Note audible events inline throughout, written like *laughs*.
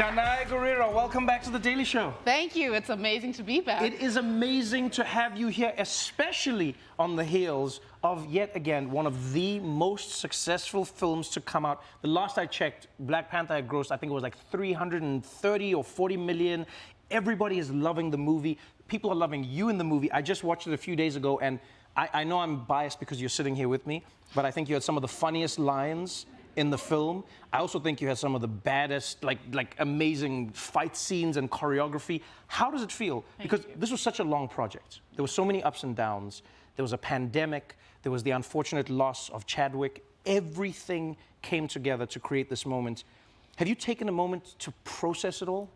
Danai Gurira, welcome back to The Daily Show. Thank you. It's amazing to be back. It is amazing to have you here, especially on the heels of yet again one of the most successful films to come out. The last I checked, Black Panther had grossed, I think it was like 330 or 40 million. Everybody is loving the movie. People are loving you in the movie. I just watched it a few days ago, and I, I know I'm biased because you're sitting here with me, but I think you had some of the funniest lines in the film. I also think you had some of the baddest, like like amazing fight scenes and choreography. How does it feel? Thank because you. this was such a long project. There were so many ups and downs. There was a pandemic. There was the unfortunate loss of Chadwick. Everything came together to create this moment. Have you taken a moment to process it all?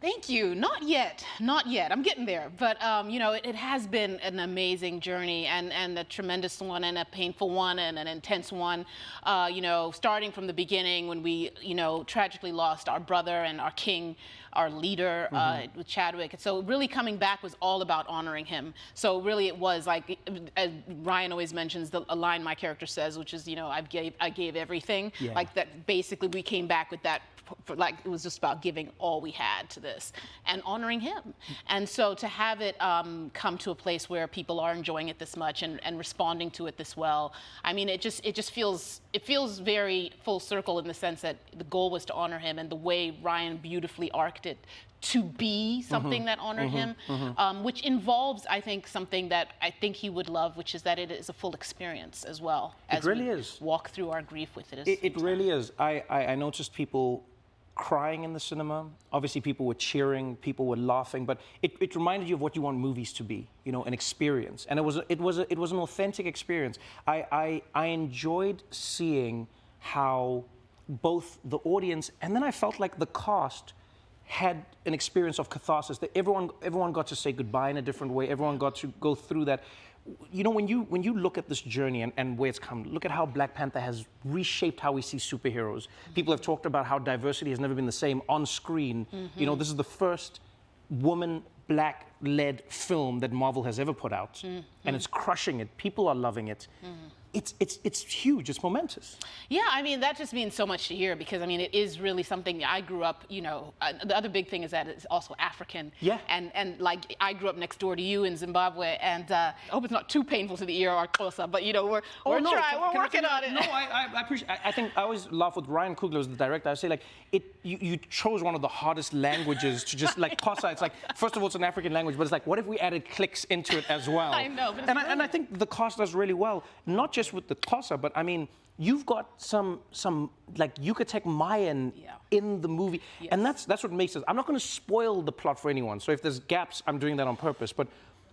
Thank you. Not yet. Not yet. I'm getting there. But, um, you know, it, it, has been an amazing journey and, and a tremendous one and a painful one and an intense one. Uh, you know, starting from the beginning when we, you know, tragically lost our brother and our king, our leader mm -hmm. uh, mm-hmm. with Chadwick. So really coming back was all about honoring him. So really it was like, as Ryan always mentions, the, a line my character says, which is, you know, I gave, I gave everything. Yeah. Like that basically we came back with that for, like it was just about giving all we had to this and honoring him. And so to have it um, come to a place where people are enjoying it this much and, and responding to it this well, I mean, it just it just feels it feels very full circle in the sense that the goal was to honor him and the way Ryan beautifully arced it to be something mm -hmm, that honored mm -hmm, him, mm -hmm. um, which involves, I think, something that I think he would love, which is that it is a full experience as well. As it really is. Walk through our grief with it. It, it really is. I, I, I noticed people crying in the cinema. Obviously, people were cheering, people were laughing, but it, it, reminded you of what you want movies to be, you know, an experience. And it was, it was, it was an authentic experience. I, I, I enjoyed seeing how both the audience and then I felt like the cast had an experience of catharsis that everyone everyone got to say goodbye in a different way everyone got to go through that you know, when you when you look at this journey and, and where it's come, look at how Black Panther has reshaped how we see superheroes. People have talked about how diversity has never been the same on screen. Mm -hmm. You know, this is the first woman black led film that Marvel has ever put out. Mm -hmm. And it's crushing it. People are loving it. Mm -hmm it's it's it's huge. It's momentous. Yeah, I mean that just means so much to hear because I mean it is really something. I grew up, you know. Uh, the other big thing is that it's also African. Yeah. And and like I grew up next door to you in Zimbabwe, and uh, I hope it's not too painful to the ear or closer, but you know we're oh, we're no, trying, can, we're can working I, on it. No, I, I appreciate. I, I, think I always laugh with Ryan Coogler as the director. I say like it. You, you chose one of the hardest languages to just like *laughs* Xhosa. It's like first of all it's an African language, but it's like what if we added clicks into it as well? *laughs* I know. and I, and I think the cast does really well, not just with the Xhosa but I mean, you've got some some like Yucatec Mayan yeah. in the movie, yes. and that's that's what makes it. I'm not going to spoil the plot for anyone, so if there's gaps, I'm doing that on purpose. But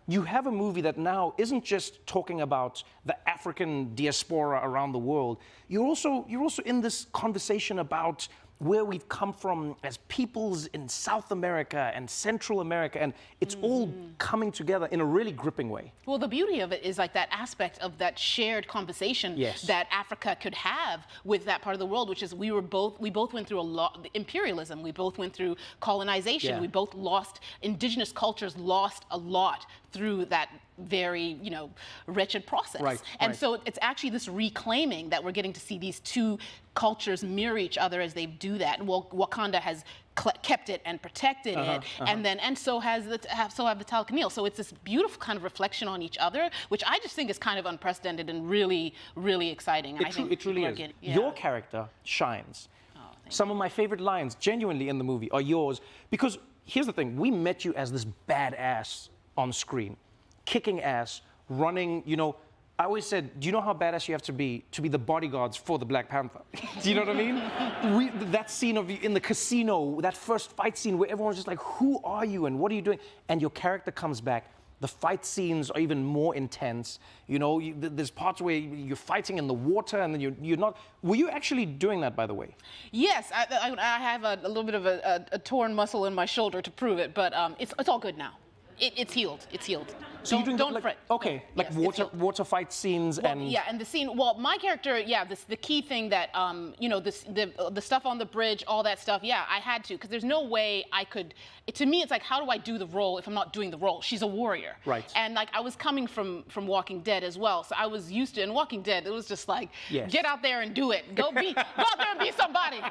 you have a movie that now isn't just talking about the African diaspora around the world. You're also you're also in this conversation about where we've come from as peoples in South America and Central America, and it's mm. all coming together in a really gripping way. Well, the beauty of it is like that aspect of that shared conversation yes. that Africa could have with that part of the world, which is we were both we both went through a lot imperialism, we both went through colonization, yeah. we both lost indigenous cultures lost a lot through that very, you know, wretched process. Right, and right. so it's actually this reclaiming that we're getting to see these two cultures mirror each other as they do that. Well, Wakanda has kept it and protected uh -huh, it, uh -huh. and then and so has the so have the Talokanilo. So it's this beautiful kind of reflection on each other, which I just think is kind of unprecedented and really, really exciting. It, tru it truly is. Getting, yeah. Your character shines. Oh, Some of my favorite lines, genuinely in the movie, are yours because here's the thing: we met you as this badass on screen, kicking ass, running, you know, I always said, do you know how badass you have to be to be the bodyguards for the Black Panther? *laughs* do you know what I mean? We, that scene of in the casino, that first fight scene where everyone's just like, who are you and what are you doing? And your character comes back. The fight scenes are even more intense. You know, you, there's parts where you're fighting in the water and then you're, you're not. Were you actually doing that, by the way? Yes, I, I, I have a, a, little bit of a, a, torn muscle in my shoulder to prove it, but um, it's, it's all good now. It, it's healed. It's healed. So don't, you're doing don't like, fret. okay, like Yes, water water fight scenes Well, and yeah, and the scene. Well, my character, yeah, this the key thing that um, you know, this the the stuff on the bridge, all that stuff. Yeah, I had to because there's no way I could. It, to me, it's like, how do I do the role if I'm not doing the role? She's a warrior, Right. And like I was coming from from Walking Dead as well, so I was used to. In Walking Dead, it was just like, Yes. get out there and do it. Go be, go out there and be somebody.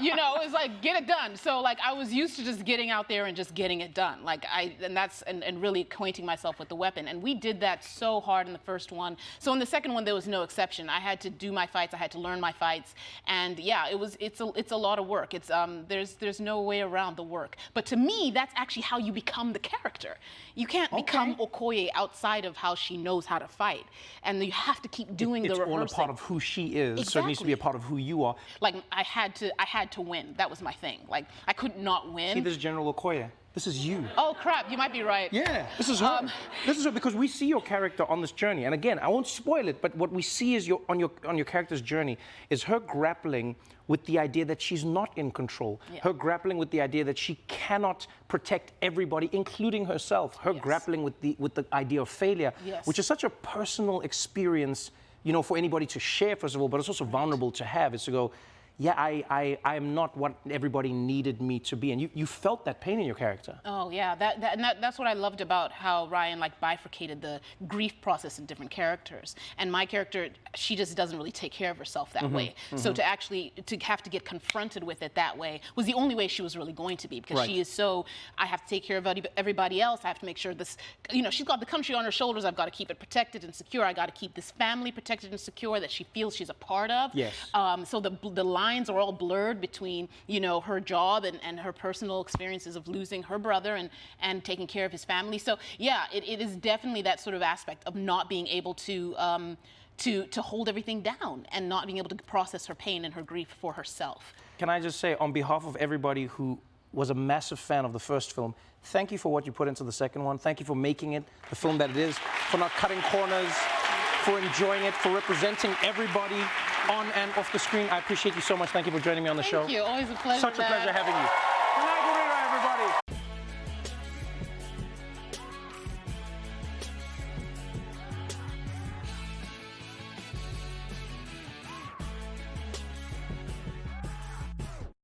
You know, it was like get it done. So like I was used to just getting out there and just getting it done. Like I and that's and, and really acquainting myself with the weapon. And we did that so hard in the first one. So in the second one there was no exception. I had to do my fights. I had to learn my fights. And yeah, it was it's a it's a lot of work. It's um there's there's no way around the work. But to me, that's actually how you become the character. You can't become Okoye outside of how she knows how to fight. And you have to keep doing it's the all a part of who she is. So it needs to be a part of who you are. like I had to I had to win. That was my thing. Like I could not win. See, this is General Okoye. This is you. oh crap, you might be right. Yeah, this is her. Um, this is her because we see your character on this journey, and again, I won't spoil it, but what we see is your on your on your character's journey is her grappling with the idea that she's not in control. Yeah. Her grappling with the idea that she cannot protect everybody, including herself. Her Yes. grappling with the with the idea of failure, Yes. which is such a personal experience, you know, for anybody to share first of all, but it's also vulnerable to have. Is to go. Yeah, I, I, I am not what everybody needed me to be. And you, you felt that pain in your character. Oh yeah, that, that and that, that's what I loved about how Ryan like bifurcated the grief process in different characters. And my character, she just doesn't really take care of herself that way. So to actually to have to get confronted with it that way was the only way she was really going to be because Right. she is so. I have to take care of everybody else. I have to make sure this. You know, she's got the country on her shoulders. I've got to keep it protected and secure. I got to keep this family protected and secure that she feels she's a part of. Yes. Um, so the, the lines are all blurred between, you know, her job and, and her personal experiences of losing her brother and, and taking care of his family. So yeah, it, it is definitely that sort of aspect of not being able to, um, to, to hold everything down and not being able to process her pain and her grief for herself. Can I just say, on behalf of everybody who was a massive fan of the first film, thank you for what you put into the second one. Thank you for making it the film that it is, for not cutting corners, for enjoying it, for representing everybody on and off the screen. I appreciate you so much. Thank you for joining me on the show. Thank you. Always a pleasure. Such a pleasure having you.